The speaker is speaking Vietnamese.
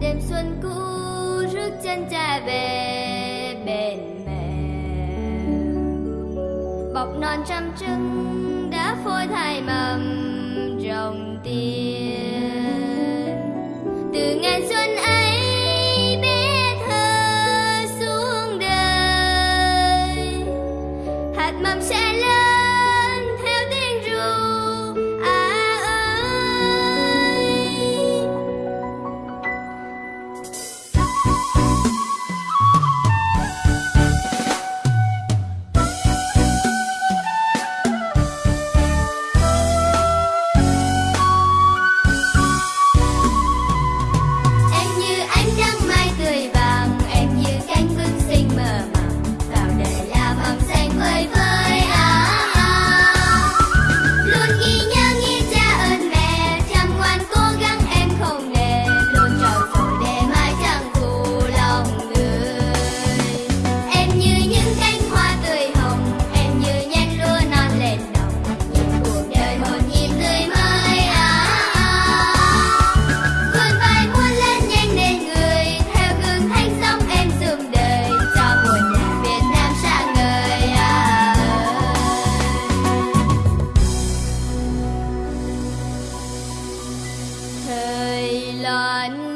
đêm xuân cũ rước chân cha về bên mẹ. Bọc non trăm trứng đã phôi thay màu. lan